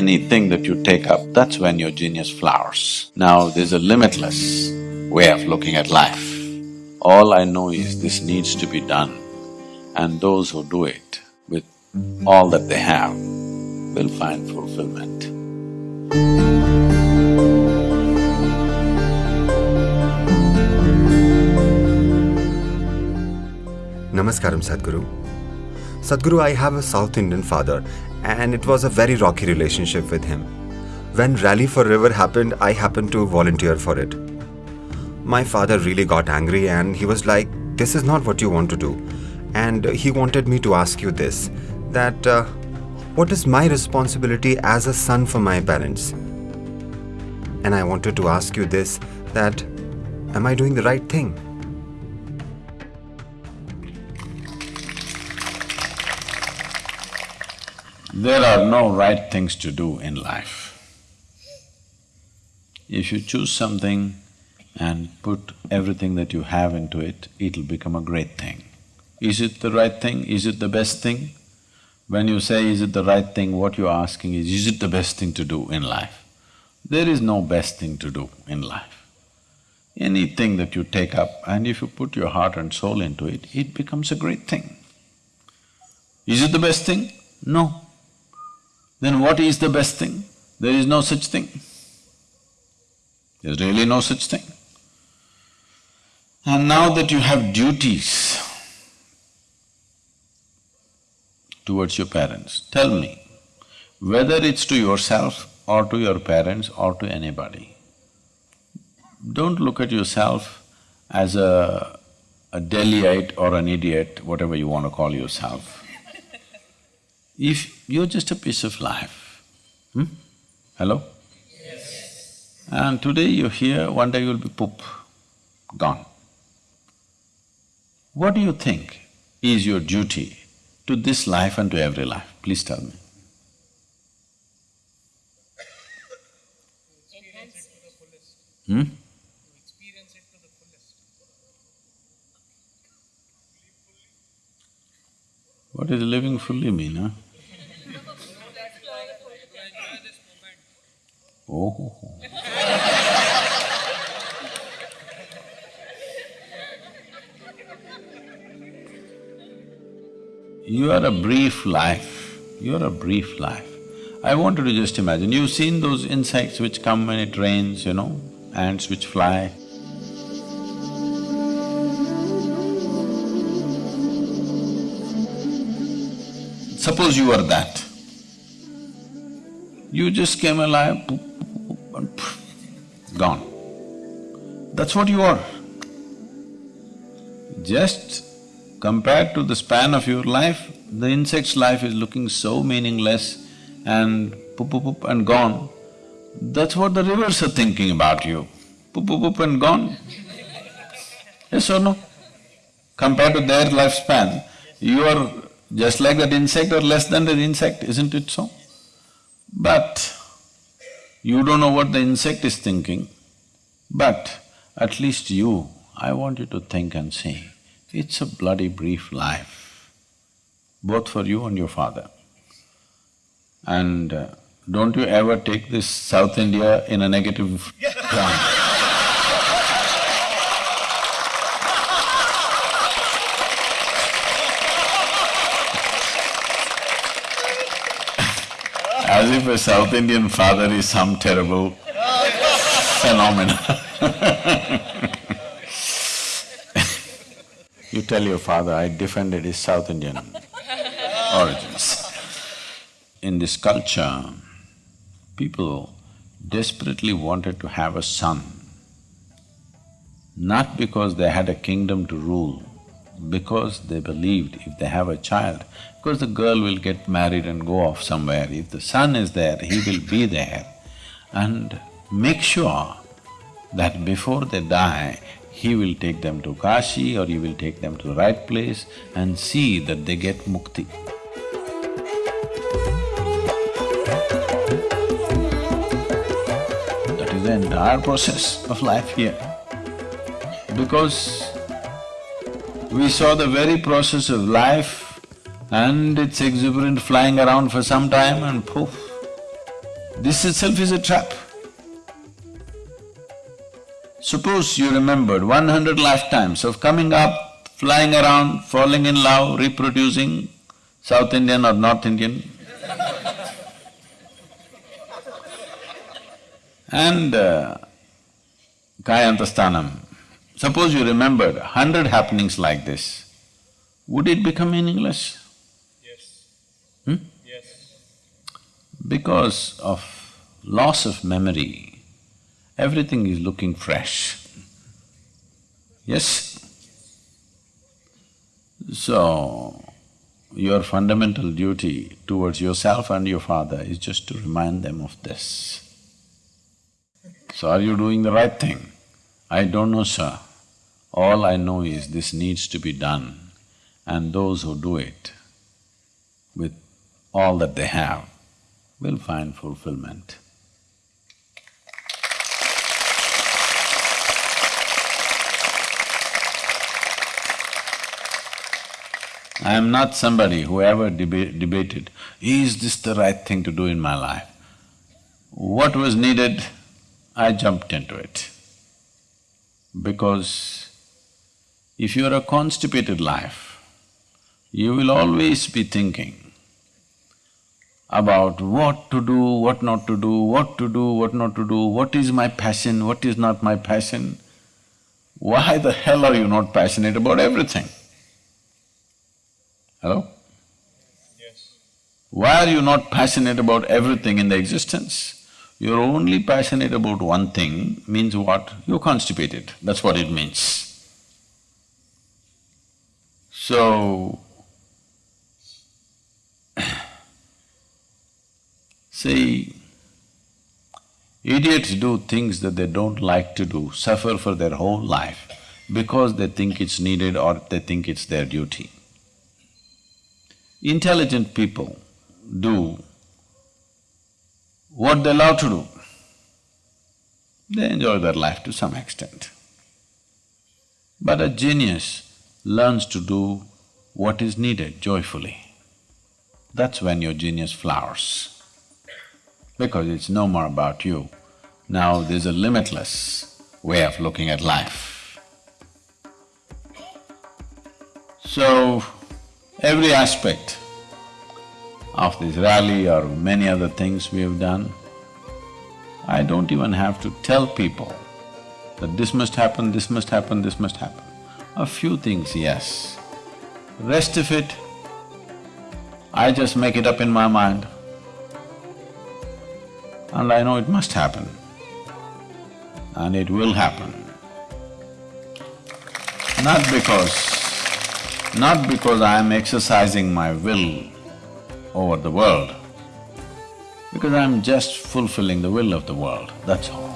Anything that you take up, that's when your genius flowers. Now, there's a limitless way of looking at life. All I know is this needs to be done and those who do it with all that they have will find fulfillment. Namaskaram, Sadhguru. Sadhguru, I have a South Indian father, and it was a very rocky relationship with him. When Rally for River happened, I happened to volunteer for it. My father really got angry, and he was like, This is not what you want to do. And he wanted me to ask you this that uh, what is my responsibility as a son for my parents? And I wanted to ask you this that am I doing the right thing? There are no right things to do in life. If you choose something and put everything that you have into it, it'll become a great thing. Is it the right thing? Is it the best thing? When you say, is it the right thing, what you're asking is, is it the best thing to do in life? There is no best thing to do in life. Anything that you take up and if you put your heart and soul into it, it becomes a great thing. Is it the best thing? No. Then what is the best thing? There is no such thing. There's really no such thing. And now that you have duties towards your parents, tell me, whether it's to yourself or to your parents or to anybody, don't look at yourself as a, a Delhiite or an idiot, whatever you want to call yourself. If you're just a piece of life, hmm? Hello? Yes. And today you're here, one day you'll be poop, gone. What do you think is your duty to this life and to every life? Please tell me. To experience it to the fullest. Hmm? What does living fully mean, huh? Oh. You are a brief life, you are a brief life. I want you to just imagine, you've seen those insects which come when it rains, you know, ants which fly. Suppose you are that. You just came alive, gone. That's what you are. Just compared to the span of your life, the insect's life is looking so meaningless and poop poop poop and gone. That's what the rivers are thinking about you, poop poop poop and gone. Yes or no? Compared to their lifespan, you are just like that insect or less than that insect, isn't it so? But you don't know what the insect is thinking, but at least you, I want you to think and see, it's a bloody brief life, both for you and your father. And uh, don't you ever take this South India in a negative ground. As if a South Indian father is some terrible phenomenon You tell your father, I defended his South Indian origins. In this culture, people desperately wanted to have a son, not because they had a kingdom to rule, because they believed if they have a child, because the girl will get married and go off somewhere, if the son is there, he will be there and make sure that before they die, he will take them to Kashi or he will take them to the right place and see that they get mukti. That is the entire process of life here. Because we saw the very process of life and it's exuberant flying around for some time and poof, This itself is a trap. Suppose you remembered one hundred lifetimes of coming up, flying around, falling in love, reproducing, South Indian or North Indian, and uh, Kayantasthanam. Suppose you remembered hundred happenings like this, would it become meaningless? Yes. Hmm? Yes. Because of loss of memory, everything is looking fresh. Yes? So, your fundamental duty towards yourself and your father is just to remind them of this. So are you doing the right thing? I don't know, sir. All I know is this needs to be done and those who do it with all that they have will find fulfillment. I am not somebody who ever deba debated, is this the right thing to do in my life? What was needed, I jumped into it. Because if you're a constipated life, you will always be thinking about what to do, what not to do, what to do, what not to do, what is my passion, what is not my passion. Why the hell are you not passionate about everything? Hello? Yes. Why are you not passionate about everything in the existence? You're only passionate about one thing means what? You're constipated, that's what it means. So, see, idiots do things that they don't like to do, suffer for their whole life because they think it's needed or they think it's their duty. Intelligent people do what they love to do. They enjoy their life to some extent. But a genius learns to do what is needed joyfully. That's when your genius flowers. Because it's no more about you. Now there's a limitless way of looking at life. So, every aspect of this rally or many other things we have done, I don't even have to tell people that this must happen, this must happen, this must happen. A few things, yes. Rest of it, I just make it up in my mind and I know it must happen and it will happen. Not because… not because I am exercising my will over the world, because I'm just fulfilling the will of the world, that's all.